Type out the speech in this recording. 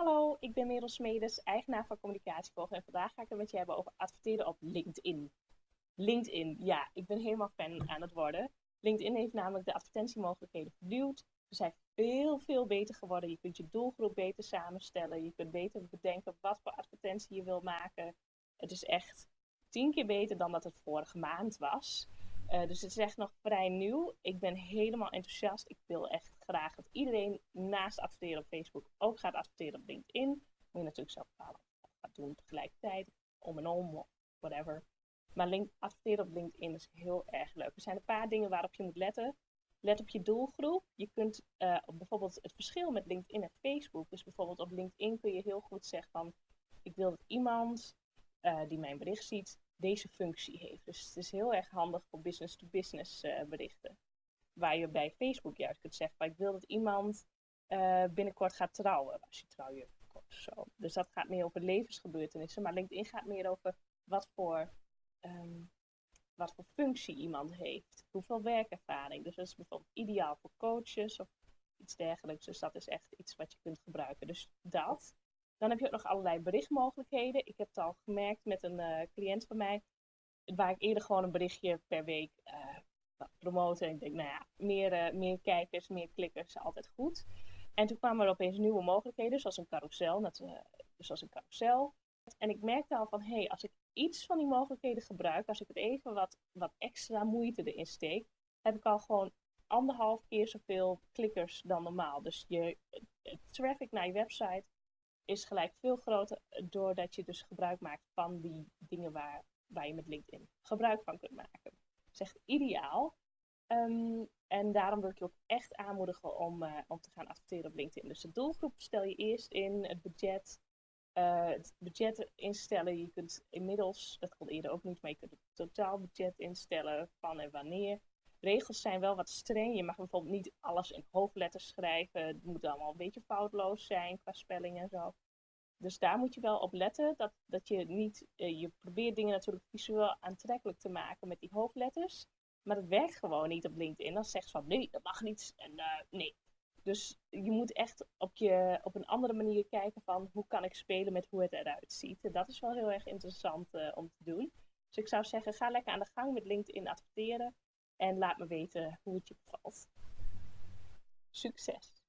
Hallo, ik ben Merel Smedes, eigenaar van Communicatievolg en vandaag ga ik het met je hebben over adverteren op LinkedIn. LinkedIn, ja, ik ben helemaal fan aan het worden. LinkedIn heeft namelijk de advertentiemogelijkheden vernieuwd. Ze zijn veel, veel beter geworden. Je kunt je doelgroep beter samenstellen. Je kunt beter bedenken wat voor advertentie je wil maken. Het is echt tien keer beter dan dat het vorige maand was. Uh, dus het is echt nog vrij nieuw. Ik ben helemaal enthousiast. Ik wil echt graag dat iedereen naast adverteren op Facebook ook gaat adverteren op LinkedIn. Moet je natuurlijk zelf bepalen je gaat doen tegelijkertijd, om en om whatever. Maar link, adverteren op LinkedIn is heel erg leuk. Er zijn een paar dingen waarop je moet letten. Let op je doelgroep. Je kunt uh, bijvoorbeeld het verschil met LinkedIn en Facebook. Dus bijvoorbeeld op LinkedIn kun je heel goed zeggen van ik wil dat iemand uh, die mijn bericht ziet deze functie heeft. Dus het is heel erg handig voor business-to-business -business, uh, berichten. Waar je bij Facebook juist kunt zeggen, ik wil dat iemand uh, binnenkort gaat trouwen. Als je trouw zo. Dus dat gaat meer over levensgebeurtenissen. Maar LinkedIn gaat meer over wat voor, um, wat voor functie iemand heeft. Hoeveel werkervaring. Dus dat is bijvoorbeeld ideaal voor coaches of iets dergelijks. Dus dat is echt iets wat je kunt gebruiken. Dus dat. Dan heb je ook nog allerlei berichtmogelijkheden. Ik heb het al gemerkt met een uh, cliënt van mij, waar ik eerder gewoon een berichtje per week uh, promoten. En ik denk, nou ja, meer, uh, meer kijkers, meer klikkers, altijd goed. En toen kwamen er opeens nieuwe mogelijkheden, zoals een carousel. Dat, zoals een carousel. En ik merkte al van, hé, hey, als ik iets van die mogelijkheden gebruik, als ik het even wat, wat extra moeite erin steek, heb ik al gewoon anderhalf keer zoveel klikkers dan normaal. Dus je traffic naar je website is gelijk veel groter doordat je dus gebruik maakt van die dingen waar, waar je met LinkedIn gebruik van kunt maken. Echt ideaal. Um, en daarom wil ik je ook echt aanmoedigen om, uh, om te gaan adverteren op LinkedIn. Dus de doelgroep stel je eerst in, het budget. Uh, het budget instellen. Je kunt inmiddels, dat kon eerder ook niet, maar je kunt het totaalbudget instellen van en wanneer. Regels zijn wel wat streng. Je mag bijvoorbeeld niet alles in hoofdletters schrijven. Het moet allemaal een beetje foutloos zijn qua spelling en zo. Dus daar moet je wel op letten. Dat, dat je niet. Uh, je probeert dingen natuurlijk visueel aantrekkelijk te maken met die hoofdletters. Maar dat werkt gewoon niet op LinkedIn. Dan zegt ze van nee, dat mag niet. En uh, nee. Dus je moet echt op, je, op een andere manier kijken van hoe kan ik spelen met hoe het eruit ziet. En dat is wel heel erg interessant uh, om te doen. Dus ik zou zeggen, ga lekker aan de gang met LinkedIn adverteren. En laat me weten hoe het je bevalt. Succes!